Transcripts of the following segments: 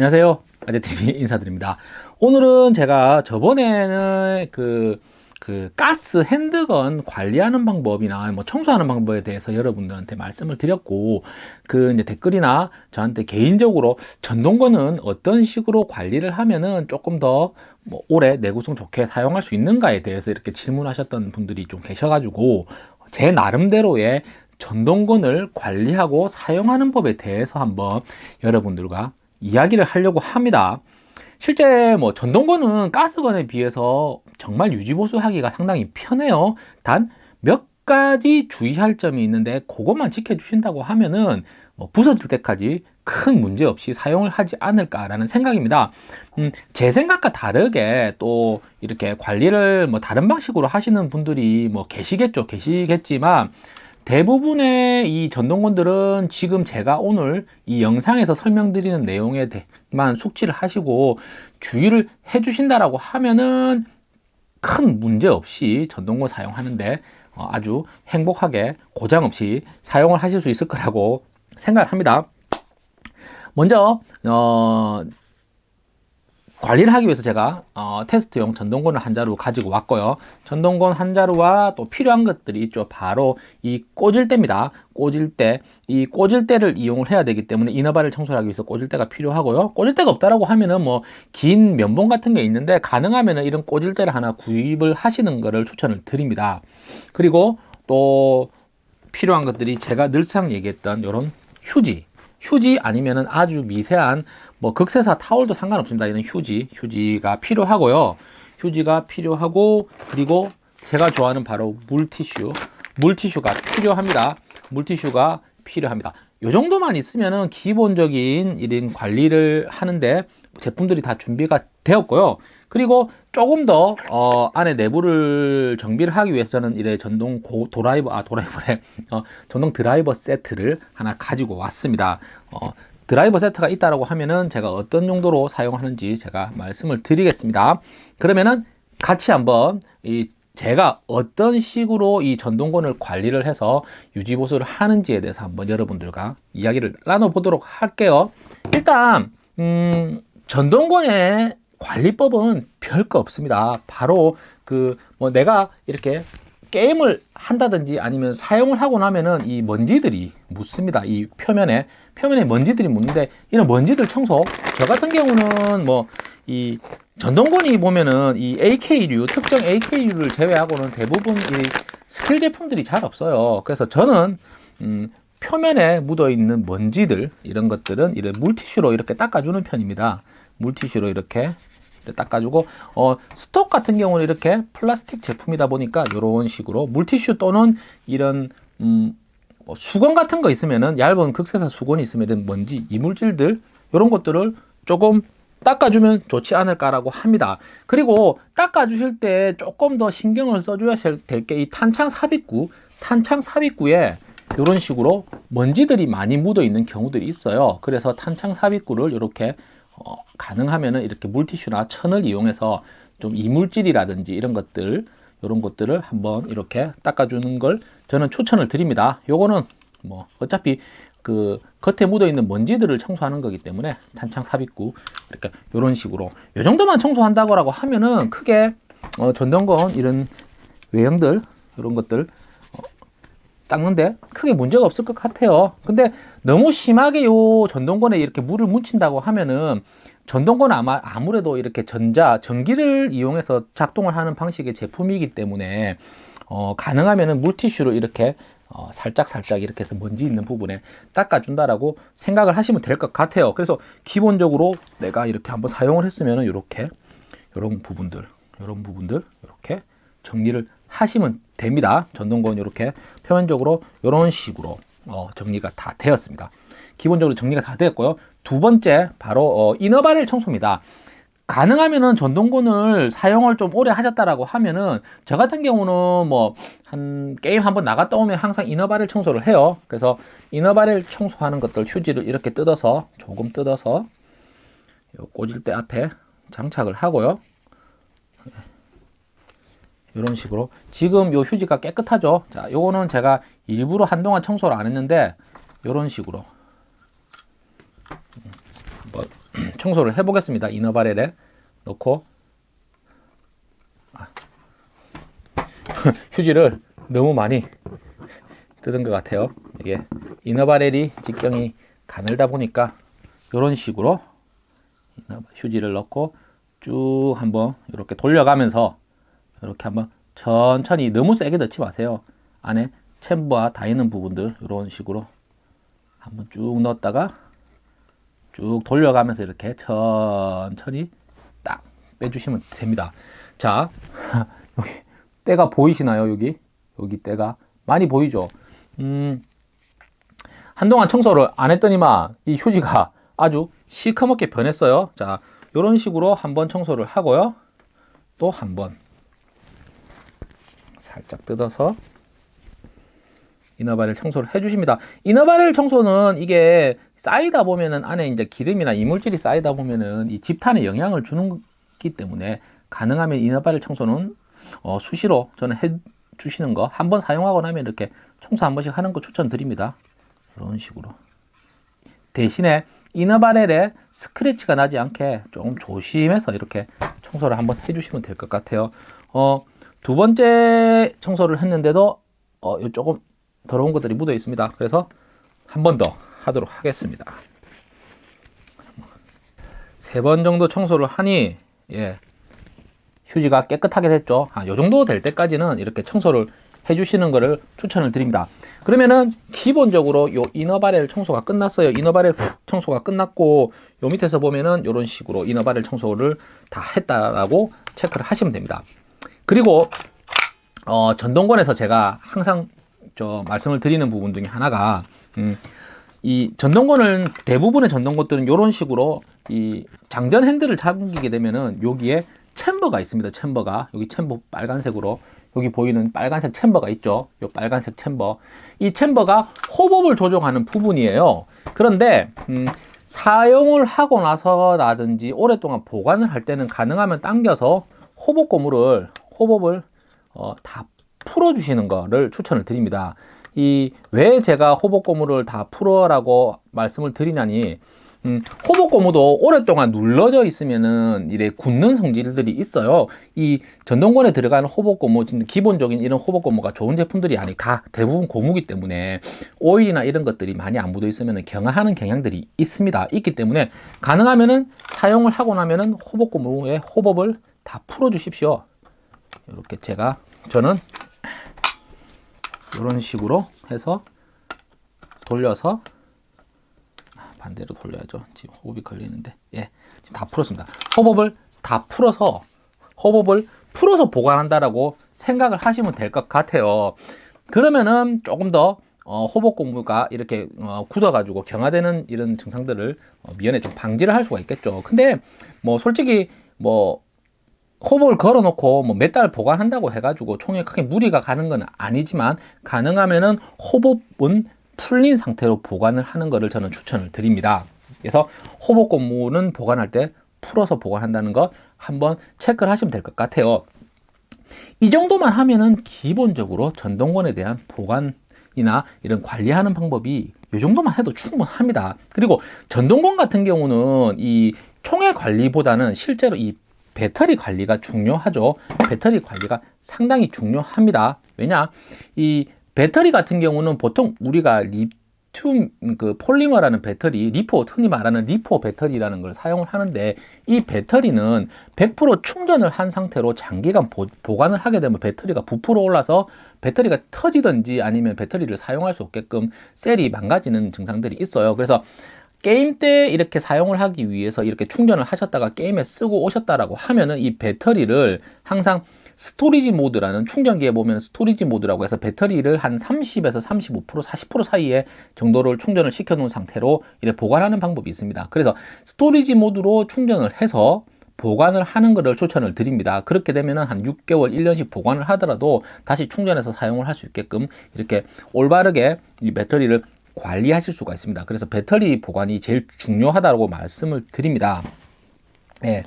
안녕하세요. 아재TV 인사드립니다. 오늘은 제가 저번에는 그, 그 가스 핸드건 관리하는 방법이나 뭐 청소하는 방법에 대해서 여러분들한테 말씀을 드렸고 그 이제 댓글이나 저한테 개인적으로 전동건은 어떤 식으로 관리를 하면은 조금 더 뭐 오래 내구성 좋게 사용할 수 있는가에 대해서 이렇게 질문하셨던 분들이 좀 계셔가지고 제 나름대로의 전동건을 관리하고 사용하는 법에 대해서 한번 여러분들과 이야기를 하려고 합니다. 실제 뭐 전동건은 가스건에 비해서 정말 유지보수하기가 상당히 편해요. 단 몇 가지 주의할 점이 있는데 그것만 지켜주신다고 하면은 뭐 부서질 때까지 큰 문제 없이 사용을 하지 않을까라는 생각입니다. 음, 제 생각과 다르게 또 이렇게 관리를 뭐 다른 방식으로 하시는 분들이 뭐 계시겠죠. 계시겠지만 대부분의 이 전동건들은 지금 제가 오늘 이 영상에서 설명드리는 내용에 대만 숙지를 하시고 주의를 해 주신다라고 하면은 큰 문제 없이 전동건 사용하는데 어, 아주 행복하게 고장 없이 사용을 하실 수 있을 거라고 생각을 합니다. 먼저 어, 관리를 하기 위해서 제가 어, 테스트용 전동건을 한 자루 가지고 왔고요. 전동건 한 자루와 또 필요한 것들이 있죠. 바로 이 꽂을 때입니다. 꽂을 때이 꽂을 때를 이용을 해야 되기 때문에 이너바를 청소하기 위해서 꽂을 때가 필요하고요. 꽂을 때가 없다라고 하면은 뭐 긴 면봉 같은 게 있는데 가능하면은 이런 꽂을 때를 하나 구입을 하시는 것을 추천을 드립니다. 그리고 또 필요한 것들이 제가 늘상 얘기했던 이런 휴지. 휴지 아니면은 아주 미세한 뭐 극세사 타월도 상관없습니다. 이런 휴지, 휴지가 필요하고요. 휴지가 필요하고 그리고 제가 좋아하는 바로 물티슈, 물티슈가 필요합니다. 물티슈가 필요합니다. 이 정도만 있으면은 기본적인 이런 관리를 하는데 제품들이 다 준비가 되었고요. 그리고 조금 더 어, 안에 내부를 정비를 하기 위해서는 이래 전동 고, 도라이버 아 도라이버래 어, 전동 드라이버 세트를 하나 가지고 왔습니다. 어, 드라이버 세트가 있다라고 하면은 제가 어떤 용도로 사용하는지 제가 말씀을 드리겠습니다. 그러면은 같이 한번 이 제가 어떤 식으로 이 전동건을 관리를 해서 유지보수를 하는지에 대해서 한번 여러분들과 이야기를 나눠보도록 할게요. 일단 음, 전동건의 관리법은 별거 없습니다. 바로 그 뭐 내가 이렇게 게임을 한다든지 아니면 사용을 하고 나면은 이 먼지들이 묻습니다. 이 표면에 표면에 먼지들이 묻는데 이런 먼지들 청소 저 같은 경우는 뭐 이 전동건이 보면은 이 AK류 특정 AK류를 제외하고는 대부분 이 스틸 제품들이 잘 없어요. 그래서 저는 음, 표면에 묻어 있는 먼지들 이런 것들은 이런 물티슈로 이렇게 닦아주는 편입니다. 물티슈로 이렇게 닦아주고 어, stock 같은 경우는 이렇게 플라스틱 제품이다 보니까 이런 식으로 물티슈 또는 이런 음, 뭐 수건 같은 거 있으면은 얇은 극세사 수건이 있으면 먼지 이물질들 이런 것들을 조금 닦아주면 좋지 않을까라고 합니다. 그리고 닦아주실 때 조금 더 신경을 써줘야 될 게 이 탄창 삽입구, 탄창 삽입구에 이런 식으로 먼지들이 많이 묻어 있는 경우들이 있어요. 그래서 탄창 삽입구를 이렇게 어, 가능하면은 이렇게 물티슈나 천을 이용해서 좀 이물질이라든지 이런 것들 이런 것들을 한번 이렇게 닦아주는 걸 저는 추천을 드립니다. 요거는 뭐 어차피 그 겉에 묻어 있는 먼지들을 청소하는 거기 때문에 탄창 삽입구 이렇게 이런 식으로 요 정도만 청소한다고 하면은 크게 어, 전동건 이런 외형들 이런 것들 어, 닦는데 크게 문제가 없을 것 같아요. 근데 너무 심하게 요 전동건에 이렇게 물을 묻힌다고 하면은 전동건 아마 아무래도 이렇게 전자 전기를 이용해서 작동을 하는 방식의 제품이기 때문에 어, 가능하면은 물티슈로 이렇게 어, 살짝 살짝 이렇게 해서 먼지 있는 부분에 닦아준다라고 생각을 하시면 될 것 같아요. 그래서 기본적으로 내가 이렇게 한번 사용을 했으면은 이렇게 이런 부분들, 이런 부분들 이렇게 정리를 하시면 됩니다. 전동건 이렇게 표면적으로 이런 식으로 어, 정리가 다 되었습니다. 기본적으로 정리가 다 되었고요. 두 번째 바로 어, 이너바렐 청소입니다. 가능하면은 전동건을 사용을 좀 오래 하셨다라고 하면은 저 같은 경우는 뭐 한 게임 한번 나갔다 오면 항상 이너바렐 청소를 해요. 그래서 이너바렐 청소하는 것들 휴지를 이렇게 뜯어서 조금 뜯어서 꽂을 때 앞에 장착을 하고요. 이런 식으로 지금 요 휴지가 깨끗하죠. 자, 요거는 제가 일부러 한동안 청소를 안 했는데 이런 식으로 청소를 해 보겠습니다. 이너바렐에 넣고 아. 휴지를 너무 많이 뜯은 것 같아요. 이게 이너바렐이 직경이 가늘다 보니까 이런 식으로 휴지를 넣고 쭉 한번 이렇게 돌려가면서 이렇게 한번 천천히 너무 세게 넣지 마세요. 안에 챔버와 다 있는 부분들 이런 식으로 한번 쭉 넣었다가 쭉 돌려가면서 이렇게 천천히 딱 빼주시면 됩니다. 자, 여기 때가 보이시나요? 여기 여기 때가 많이 보이죠? 음, 한동안 청소를 안 했더니만 이 휴지가 아주 시커멓게 변했어요. 자, 이런 식으로 한번 청소를 하고요. 또 한 번 살짝 뜯어서 이너바렐 청소를 해주십니다. 이너바렐 청소는 이게 쌓이다 보면은 안에 이제 기름이나 이물질이 쌓이다 보면은 이 집탄에 영향을 주는 기 때문에 가능하면 이너바렐 청소는 어, 수시로 저는 해 주시는 거 한 번 사용하고 나면 이렇게 청소 한 번씩 하는 거 추천드립니다. 이런 식으로 대신에 이너바렐에 스크래치가 나지 않게 조금 조심해서 이렇게 청소를 한번 해주시면 될 것 같아요. 어, 두 번째 청소를 했는데도 어, 조금 더러운 것들이 묻어 있습니다. 그래서 한 번 더 하도록 하겠습니다. 세 번 정도 청소를 하니 예, 휴지가 깨끗하게 됐죠. 아, 요 정도 될 때까지는 이렇게 청소를 해주시는 것을 추천을 드립니다. 그러면은 기본적으로 요 이너바렐 청소가 끝났어요. 이너바렐 청소가 끝났고 요 밑에서 보면은 이런 식으로 이너바렐 청소를 다 했다라고 체크를 하시면 됩니다. 그리고 어, 전동권에서 제가 항상 저 말씀을 드리는 부분 중에 하나가 음, 이 전동권은 대부분의 전동권들은 이런 식으로 이 장전 핸들을 잠기게 되면은 여기에 챔버가 있습니다. 챔버가 여기 챔버 빨간색으로 여기 보이는 빨간색 챔버가 있죠. 이 빨간색 챔버. 이 챔버가 호법을 조정하는 부분이에요. 그런데 음, 사용을 하고 나서라든지 오랫동안 보관을 할 때는 가능하면 당겨서 호법 고무를 호법을 어, 다 풀어주시는 거를 추천을 드립니다. 이 왜 제가 호법 고무를 다 풀어라고 말씀을 드리냐니 음, 호복 고무도 오랫동안 눌러져 있으면은 이래 굳는 성질들이 있어요. 이 전동권에 들어가는 호복 고무, 기본적인 이런 호복 고무가 좋은 제품들이 아니 다 대부분 고무기 때문에 오일이나 이런 것들이 많이 안 묻어 있으면 경화하는 경향들이 있습니다. 있기 때문에 가능하면은 사용을 하고 나면은 호복 고무의 호법을 다 풀어 주십시오. 이렇게 제가 저는 이런 식으로 해서 돌려서 반대로 돌려야죠. 지금 호흡이 걸리는데 예, 지금 다 풀었습니다. 호흡을 다 풀어서 호흡을 풀어서 보관한다라고 생각을 하시면 될 것 같아요. 그러면은 조금 더 어, 호복 공부가 이렇게 어, 굳어가지고 경화되는 이런 증상들을 어, 미연에 좀 방지를 할 수가 있겠죠. 근데 뭐 솔직히 뭐 호복을 걸어놓고 뭐 몇 달 보관한다고 해가지고 총에 크게 무리가 가는 건 아니지만 가능하면은 호복은 풀린 상태로 보관을 하는 것을 저는 추천을 드립니다. 그래서 호복 고무는 보관할 때 풀어서 보관한다는 것 한번 체크를 하시면 될 것 같아요. 이 정도만 하면은 기본적으로 전동건에 대한 보관이나 이런 관리하는 방법이 이 정도만 해도 충분합니다. 그리고 전동건 같은 경우는 이 총의 관리보다는 실제로 이 배터리 관리가 중요하죠. 배터리 관리가 상당히 중요합니다. 왜냐? 이 배터리 같은 경우는 보통 우리가 리튬 그 폴리머라는 배터리, LiPo 흔히 말하는 LiPo 배터리라는 걸 사용을 하는데 이 배터리는 100% 충전을 한 상태로 장기간 보, 보관을 하게 되면 배터리가 부풀어 올라서 배터리가 터지든지 아니면 배터리를 사용할 수 없게끔 셀이 망가지는 증상들이 있어요. 그래서 게임 때 이렇게 사용을 하기 위해서 이렇게 충전을 하셨다가 게임에 쓰고 오셨다라고 하면은 이 배터리를 항상 storage mode라는 충전기에 보면 storage mode라고 해서 배터리를 한 30에서 35% 40% 사이에 정도를 충전을 시켜 놓은 상태로 이렇게 보관하는 방법이 있습니다. 그래서 storage mode로 충전을 해서 보관을 하는 것을 추천을 드립니다. 그렇게 되면 한 6개월 1년씩 보관을 하더라도 다시 충전해서 사용을 할 수 있게끔 이렇게 올바르게 이 배터리를 관리하실 수가 있습니다. 그래서 배터리 보관이 제일 중요하다고 말씀을 드립니다. 네.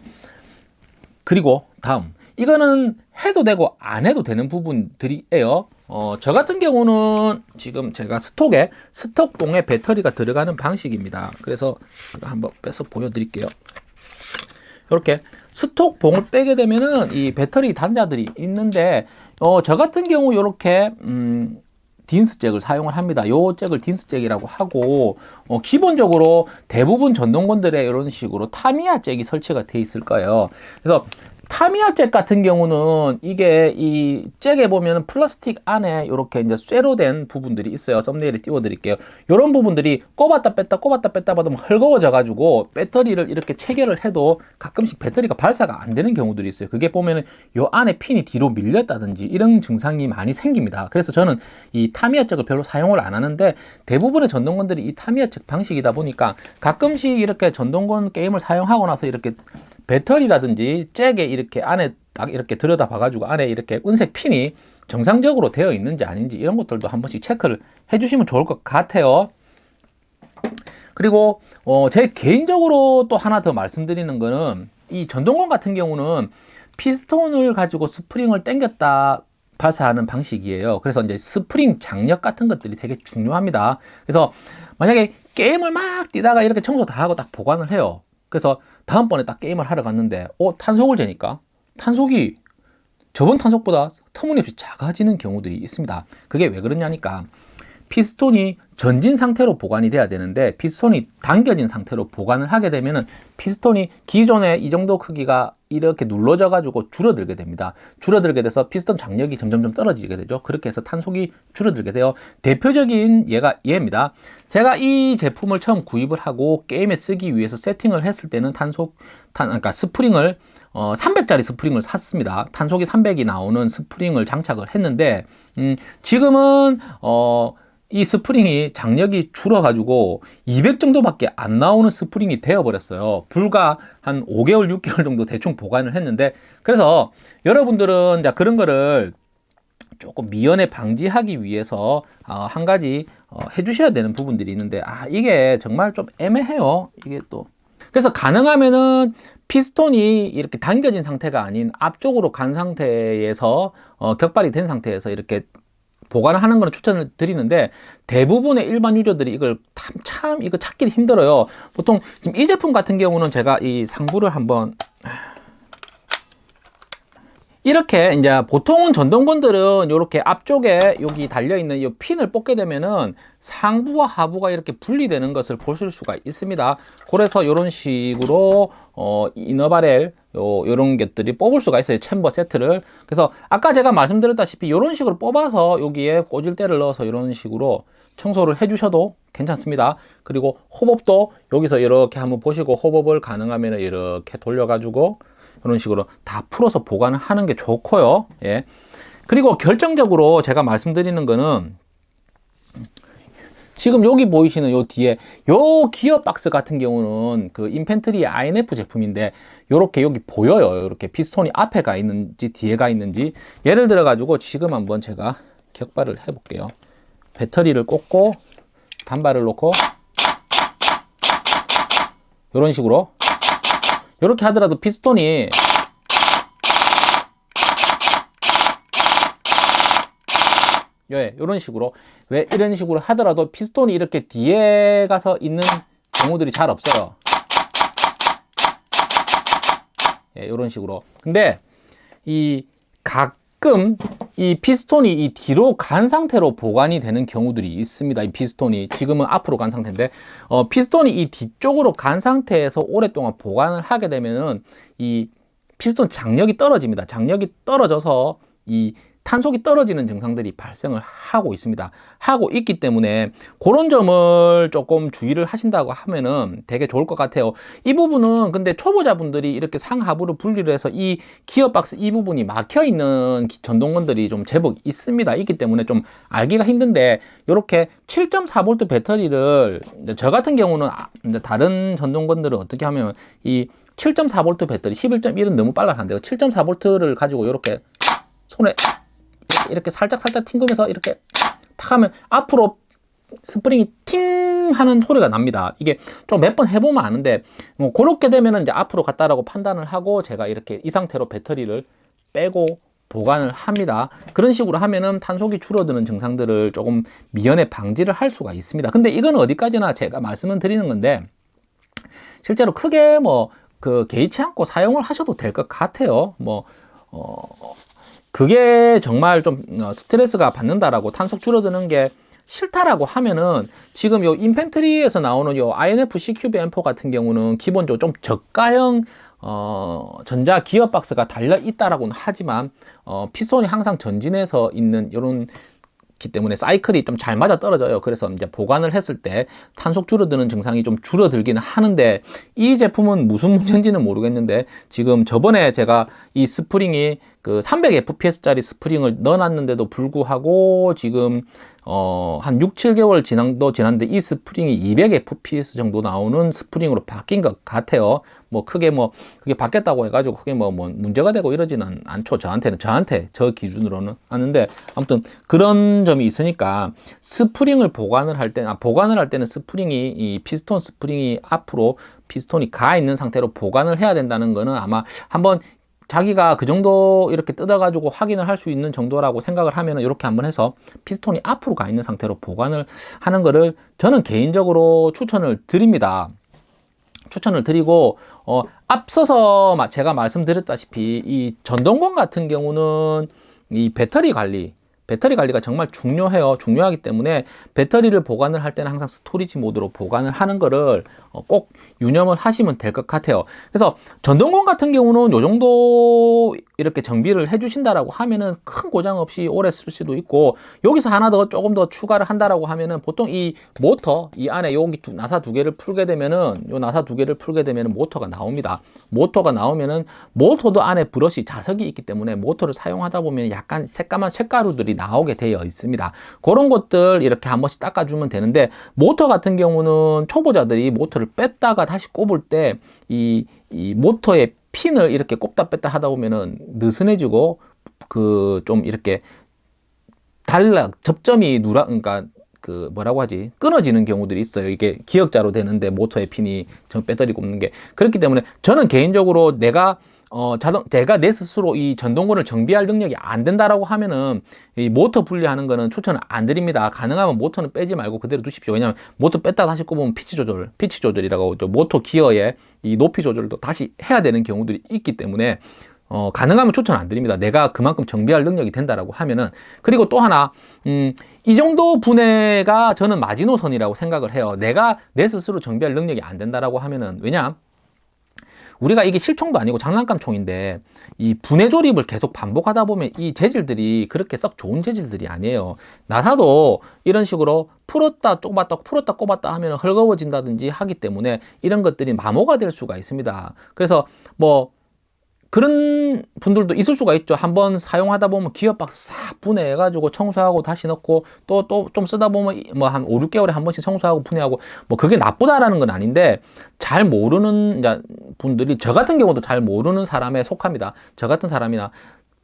그리고 다음. 이거는 해도 되고 안 해도 되는 부분들이에요. 어, 저 같은 경우는 지금 제가 stock에 stock봉에 배터리가 들어가는 방식입니다. 그래서 한번 빼서 보여드릴게요. 이렇게 스톡 봉을 빼게 되면은 이 배터리 단자들이 있는데 어, 저 같은 경우 이렇게 음, 딘스 잭을 사용을 합니다. 요 잭을 딘스 잭이라고 하고 어, 기본적으로 대부분 전동건들에 이런 식으로 타미야 잭이 설치가 돼 있을 거예요. 그래서 타미야 잭 같은 경우는 이게 이 잭에 보면 플라스틱 안에 이렇게 이제 쇠로 된 부분들이 있어요. 썸네일에 띄워 드릴게요. 이런 부분들이 꼽았다 뺐다 꼽았다 뺐다 받으면 헐거워져 가지고 배터리를 이렇게 체결을 해도 가끔씩 배터리가 발사가 안 되는 경우들이 있어요. 그게 보면은 요 안에 핀이 뒤로 밀렸다든지 이런 증상이 많이 생깁니다. 그래서 저는 이 타미야 잭을 별로 사용을 안 하는데 대부분의 전동건들이 이 타미야 잭 방식이다 보니까 가끔씩 이렇게 전동건 게임을 사용하고 나서 이렇게 배터리라든지 잭에 이렇게 안에 딱 이렇게 들여다 봐 가지고 안에 이렇게 은색 핀이 정상적으로 되어 있는지 아닌지 이런 것들도 한 번씩 체크를 해 주시면 좋을 것 같아요. 그리고 어, 제 개인적으로 또 하나 더 말씀드리는 거는 이 전동건 같은 경우는 피스톤을 가지고 스프링을 당겼다 발사하는 방식이에요. 그래서 이제 스프링 장력 같은 것들이 되게 중요합니다. 그래서 만약에 게임을 막 뛰다가 이렇게 청소 다 하고 딱 보관을 해요. 그래서 다음번에 딱 게임을 하러 갔는데 어 탄속을 재니까 탄속이 저번 탄속보다 터무니없이 작아지는 경우들이 있습니다. 그게 왜 그러냐니까 피스톤이 전진 상태로 보관이 돼야 되는데 피스톤이 당겨진 상태로 보관을 하게 되면은 피스톤이 기존에 이 정도 크기가 이렇게 눌러져 가지고 줄어들게 됩니다. 줄어들게 돼서 피스톤 장력이 점점점 떨어지게 되죠. 그렇게 해서 탄속이 줄어들게 돼요 대표적인 예가 얘입니다. 제가 이 제품을 처음 구입을 하고 게임에 쓰기 위해서 세팅을 했을 때는 탄속 탄 그러니까 스프링을 어, 300짜리 스프링을 샀습니다. 탄속이 300이 나오는 스프링을 장착을 했는데, 음, 지금은, 어, 이 스프링이 장력이 줄어가지고 200 정도밖에 안 나오는 스프링이 되어버렸어요. 불과 한 5개월, 6개월 정도 대충 보관을 했는데, 그래서 여러분들은 그런 거를 조금 미연에 방지하기 위해서 어, 한 가지 어, 해주셔야 되는 부분들이 있는데, 아, 이게 정말 좀 애매해요. 이게 또. 그래서 가능하면은 피스톤이 이렇게 당겨진 상태가 아닌 앞쪽으로 간 상태에서 어, 격발이 된 상태에서 이렇게 보관을 하는 거는 추천을 드리는데 대부분의 일반 유저들이 이걸 참, 참 이거 찾기 힘들어요 보통 지금 이 제품 같은 경우는 제가 이 상부를 한번 이렇게 이제 보통은 전동건들은 이렇게 앞쪽에 여기 달려있는 이 핀을 뽑게 되면은 상부와 하부가 이렇게 분리되는 것을 보실 수가 있습니다. 그래서 이런 식으로 어, 이너바렐 요, 요런 것들이 뽑을 수가 있어요. 챔버 세트를. 그래서 아까 제가 말씀드렸다시피 이런 식으로 뽑아서 여기에 꽂을때를 넣어서 이런 식으로 청소를 해 주셔도 괜찮습니다. 그리고 호법도 여기서 이렇게 한번 보시고 호법을 가능하면 이렇게 돌려 가지고 이런 식으로 다 풀어서 보관을 하는 게 좋고요. 예. 그리고 결정적으로 제가 말씀드리는 거는 지금 여기 보이시는 요 뒤에 요 기어 박스 같은 경우는 그 인펜트리 INF 제품인데 요렇게 여기 보여요. 이렇게 피스톤이 앞에 가 있는지 뒤에 가 있는지 예를 들어 가지고 지금 한번 제가 격발을 해 볼게요. 배터리를 꽂고 단발을 놓고 이런 식으로 이렇게 하더라도 피스톤이 예, 이런 식으로 왜 이런 식으로 하더라도 피스톤이 이렇게 뒤에 가서 있는 경우들이 잘 없어요 예, 이런 식으로 근데 이 가끔 이 피스톤이 이 뒤로 간 상태로 보관이 되는 경우들이 있습니다. 이 피스톤이 지금은 앞으로 간 상태인데 어, 피스톤이 이 뒤쪽으로 간 상태에서 오랫동안 보관을 하게 되면은 이 피스톤 장력이 떨어집니다. 장력이 떨어져서 이 탄속이 떨어지는 증상들이 발생을 하고 있습니다. 하고 있기 때문에 그런 점을 조금 주의를 하신다고 하면은 되게 좋을 것 같아요. 이 부분은 근데 초보자분들이 이렇게 상하부를 분리를 해서 이 기어박스 이 부분이 막혀 있는 전동건들이 좀 제법 있습니다. 있기 때문에 좀 알기가 힘든데 이렇게 7.4V 배터리를 저 같은 경우는 아, 다른 전동건들은 어떻게 하면 이 7.4V 배터리 11.1은 너무 빨라서 안 돼요. 7.4V를 가지고 이렇게 손에 이렇게 살짝 살짝 튕기면서 이렇게 탁 하면 앞으로 스프링이 팅 하는 소리가 납니다. 이게 좀 몇 번 해보면 아는데 뭐 그렇게 되면 이제 앞으로 갔다라고 판단을 하고 제가 이렇게 이 상태로 배터리를 빼고 보관을 합니다. 그런 식으로 하면은 탄속이 줄어드는 증상들을 조금 미연에 방지를 할 수가 있습니다. 근데 이건 어디까지나 제가 말씀을 드리는 건데 실제로 크게 뭐 그 개의치 않고 사용을 하셔도 될 것 같아요. 뭐 어, 그게 정말 좀 어, 스트레스가 받는다라고 탄속 줄어드는 게 싫다라고 하면은 지금 요 인펜트리에서 나오는 요 INF CQB M4 같은 경우는 기본적으로 좀 저가형 어, 전자 기어 박스가 달려 있다라고는 하지만 어, 피스톤이 항상 전진해서 있는 이런 기 때문에 사이클이 좀 잘 맞아 떨어져요. 그래서 이제 보관을 했을 때 탄속 줄어드는 증상이 좀 줄어들기는 하는데 이 제품은 무슨 문제인지는 모르겠는데 지금 저번에 제가 이 스프링이 그 300fps짜리 스프링을 넣어놨는데도 불구하고 지금 어, 한 6, 7개월 지난도 지났는데 이 스프링이 200fps 정도 나오는 스프링으로 바뀐 것 같아요. 뭐 크게 뭐 그게 바뀌었다고 해가지고 크게 뭐, 뭐 문제가 되고 이러지는 않죠. 저한테는 저한테 저 기준으로는 하는데 아무튼 그런 점이 있으니까 스프링을 보관을 할 때는 아, 보관을 할 때는 스프링이 이 피스톤 스프링이 앞으로 피스톤이 가 있는 상태로 보관을 해야 된다는 거는 아마 한번 자기가 그 정도 이렇게 뜯어가지고 확인을 할 수 있는 정도라고 생각을 하면 이렇게 한번 해서 피스톤이 앞으로 가 있는 상태로 보관을 하는 거를 저는 개인적으로 추천을 드립니다. 추천을 드리고 어, 앞서서 제가 말씀드렸다시피 이 전동건 같은 경우는 이 배터리 관리 배터리 관리가 정말 중요해요. 중요하기 때문에 배터리를 보관을 할 때는 항상 storage 모드로 보관을 하는 거를 어, 꼭 유념을 하시면 될 것 같아요. 그래서 전동건 같은 경우는 요 정도 이렇게 정비를 해 주신다라고 하면은 큰 고장 없이 오래 쓸 수도 있고 여기서 하나 더 조금 더 추가를 한다라고 하면은 보통 이 모터 이 안에 여기 두, 나사 두 개를 풀게 되면은 요 나사 두 개를 풀게 되면은 모터가 나옵니다. 모터가 나오면은 모터도 안에 브러쉬 자석이 있기 때문에 모터를 사용하다 보면 약간 새까만 색가루들이 나오게 되어 있습니다. 그런 것들 이렇게 한 번씩 닦아주면 되는데 모터 같은 경우는 초보자들이 모터를 뺐다가 다시 꼽을 때이 이 모터의 핀을 이렇게 꼽다 뺐다 하다 보면은 느슨해지고 그 좀 이렇게 달라 접점이 누라 그러니까 그 뭐라고 하지? 끊어지는 경우들이 있어요. 이게 기역자로 되는데 모터의 핀이 전 배터리 꼽는 게. 그렇기 때문에 저는 개인적으로 내가 어, 자동, 내가 내 스스로 이 전동건을 정비할 능력이 안 된다라고 하면은 이 모터 분리하는 거는 추천을 안 드립니다. 가능하면 모터는 빼지 말고 그대로 두십시오. 왜냐하면 모터 뺐다 다시 꼽으면 피치 조절, 피치 조절이라고 모터 기어의 이 높이 조절도 다시 해야 되는 경우들이 있기 때문에 어, 가능하면 추천 안 드립니다. 내가 그만큼 정비할 능력이 된다라고 하면은 그리고 또 하나 음, 이 정도 분해가 저는 마지노선이라고 생각을 해요. 내가 내 스스로 정비할 능력이 안 된다라고 하면은 왜냐 우리가 이게 실총도 아니고 장난감 총인데 이 분해 조립을 계속 반복하다 보면 이 재질들이 그렇게 썩 좋은 재질들이 아니에요. 나사도 이런 식으로 풀었다 꼽았다 풀었다 꼽았다 하면 헐거워진다든지 하기 때문에 이런 것들이 마모가 될 수가 있습니다. 그래서 뭐 그런 분들도 있을 수가 있죠. 한번 사용하다 보면 기어박스 싹 분해해 가지고 청소하고 다시 넣고 또 또 좀 쓰다 보면 뭐 한 5, 6개월에 한 번씩 청소하고 분해하고 뭐 그게 나쁘다라는 건 아닌데 잘 모르는 분들이 저 같은 경우도 잘 모르는 사람에 속합니다. 저 같은 사람이나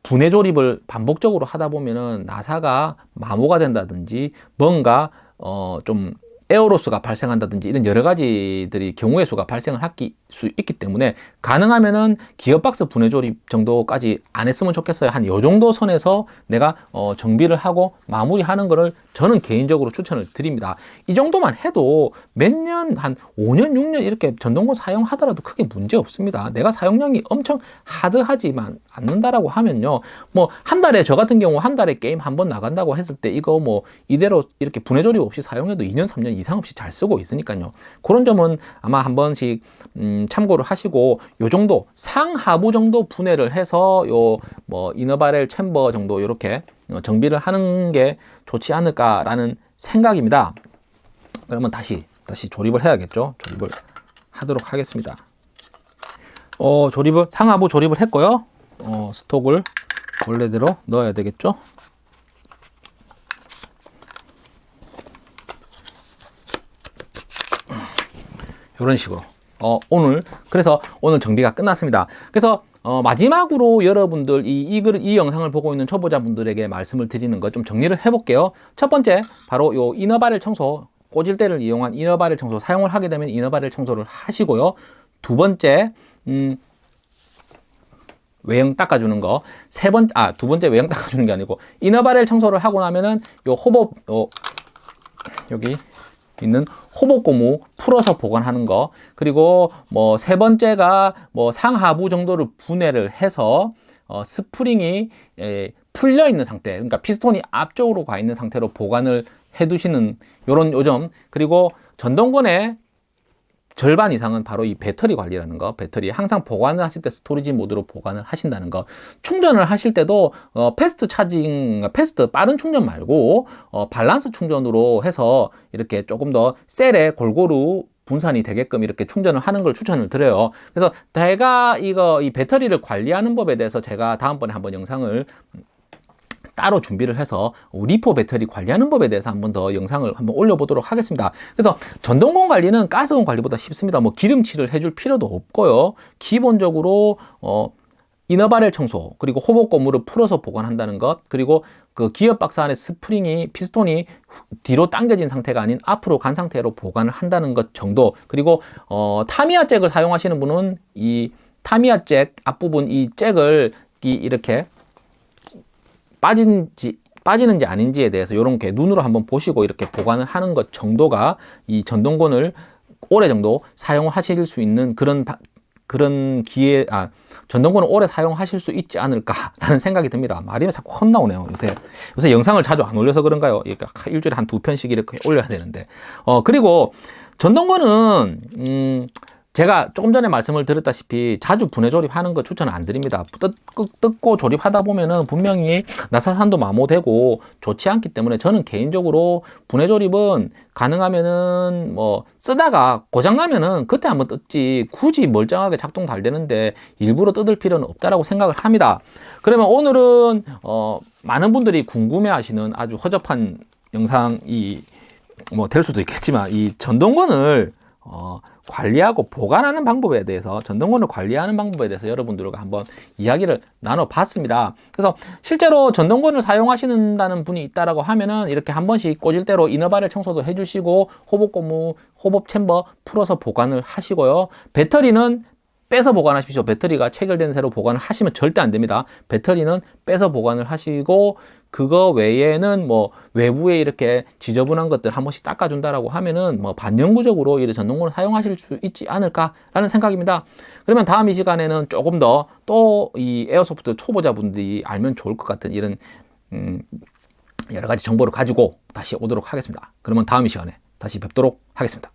분해 조립을 반복적으로 하다 보면은 나사가 마모가 된다든지 뭔가 어좀 에어로스가 발생한다든지 이런 여러 가지들이 경우의 수가 발생을 할 수 있기 때문에 가능하면은 기어박스 분해 조립 정도까지 안 했으면 좋겠어요. 한 요 정도 선에서 내가 어 정비를 하고 마무리하는 거를 저는 개인적으로 추천을 드립니다. 이 정도만 해도 몇 년, 한 5년, 6년 이렇게 전동권 사용하더라도 크게 문제 없습니다. 내가 사용량이 엄청 하드하지만 않는다라고 하면요. 뭐 한 달에 저 같은 경우 한 달에 게임 한 번 나간다고 했을 때 이거 뭐 이대로 이렇게 분해 조립 없이 사용해도 2년, 3년 이상 없이 잘 쓰고 있으니까요. 그런 점은 아마 한 번씩 음, 참고를 하시고 요 정도 상하부 정도 분해를 해서 요 뭐 이너바렐 챔버 정도 이렇게 어, 정비를 하는 게 좋지 않을까라는 생각입니다. 그러면 다시 다시 조립을 해야겠죠. 조립을 하도록 하겠습니다. 어, 조립을 상하부 조립을 했고요. 어, 스톡을 원래대로 넣어야 되겠죠. 이런 식으로 어, 오늘 그래서 오늘 정비가 끝났습니다. 그래서 어, 마지막으로 여러분들 이, 이, 글, 이 영상을 보고 있는 초보자분들에게 말씀을 드리는 거좀 정리를 해볼게요. 첫 번째 바로 요 이너바렐 청소 꼬질대를 이용한 이너바렐 청소 사용을 하게 되면 이너바렐 청소를 하시고요. 두 번째 음, 외형 닦아주는 거. 세 번, 아, 두 번째 외형 닦아주는 게 아니고, 이너바렐 청소를 하고 나면은, 요 호법, 요, 여기, 있는 hop-up 고무 풀어서 보관하는 거. 그리고 뭐 세 번째가 뭐 상하부 정도를 분해를 해서 어, 스프링이 에, 풀려 있는 상태 그러니까 피스톤이 앞쪽으로 가 있는 상태로 보관을 해 두시는 요런 요점. 그리고 전동건의 절반 이상은 바로 이 배터리 관리라는 거. 배터리 항상 보관을 하실 때 storage 모드로 보관을 하신다는 거. 충전을 하실 때도 어, fast charging fast 빠른 충전 말고 어, 밸런스 충전으로 해서 이렇게 조금 더 셀에 골고루 분산이 되게끔 이렇게 충전을 하는 걸 추천을 드려요. 그래서 제가 이거 이 배터리를 관리하는 법에 대해서 제가 다음번에 한번 영상을 따로 준비를 해서 LiPo 배터리 관리하는 법에 대해서 한번 더 영상을 한번 올려보도록 하겠습니다. 그래서 전동건 관리는 가스건 관리보다 쉽습니다. 뭐 기름칠을 해줄 필요도 없고요. 기본적으로 어, inner barrel 청소 그리고 hop-up 고무를 풀어서 보관한다는 것 그리고 그 기어 박스 안에 스프링이 피스톤이 뒤로 당겨진 상태가 아닌 앞으로 간 상태로 보관을 한다는 것 정도 그리고 어, 타미야 잭을 사용하시는 분은 이 타미야 잭 앞부분 이 잭을 이 이렇게 빠진지 빠지는지 아닌지에 대해서 이런 게 눈으로 한번 보시고 이렇게 보관을 하는 것 정도가 이 전동권을 오래 정도 사용하실 수 있는 그런 바, 그런 기회 아 전동권을 오래 사용하실 수 있지 않을까라는 생각이 듭니다. 말이 자꾸 헛나오네요. 요새 요새 영상을 자주 안 올려서 그런가요? 일주일에 한 두 편씩 이렇게 올려야 되는데 어 그리고 전동권은 음 제가 조금 전에 말씀을 드렸다시피 자주 분해 조립하는 거 추천 안 드립니다. 뜯, 고 조립하다 보면은 분명히 나사산도 마모되고 좋지 않기 때문에 저는 개인적으로 분해 조립은 가능하면은 뭐 쓰다가 고장나면은 그때 한번 뜯지 굳이 멀쩡하게 작동 잘 되는데 일부러 뜯을 필요는 없다라고 생각을 합니다. 그러면 오늘은 어 많은 분들이 궁금해 하시는 아주 허접한 영상이 뭐 될 수도 있겠지만 이 전동건을 어 관리하고 보관하는 방법에 대해서 전동권을 관리하는 방법에 대해서 여러분들과 한번 이야기를 나눠봤습니다. 그래서 실제로 전동권을 사용하시는다는 분이 있다라고 하면은 이렇게 한 번씩 꽂을 대로 이너바렐 청소도 해주시고 호복 고무, 호법 챔버 풀어서 보관을 하시고요. 배터리는 빼서 보관하십시오. 배터리가 체결된 새로 보관을 하시면 절대 안 됩니다. 배터리는 빼서 보관을 하시고 그거 외에는 뭐 외부에 이렇게 지저분한 것들 한 번씩 닦아준다라고 하면은 뭐 반영구적으로 이 전동권을 사용하실 수 있지 않을까라는 생각입니다. 그러면 다음 이 시간에는 조금 더 또 이 에어소프트 초보자분들이 알면 좋을 것 같은 이런 음 여러 가지 정보를 가지고 다시 오도록 하겠습니다. 그러면 다음 이 시간에 다시 뵙도록 하겠습니다.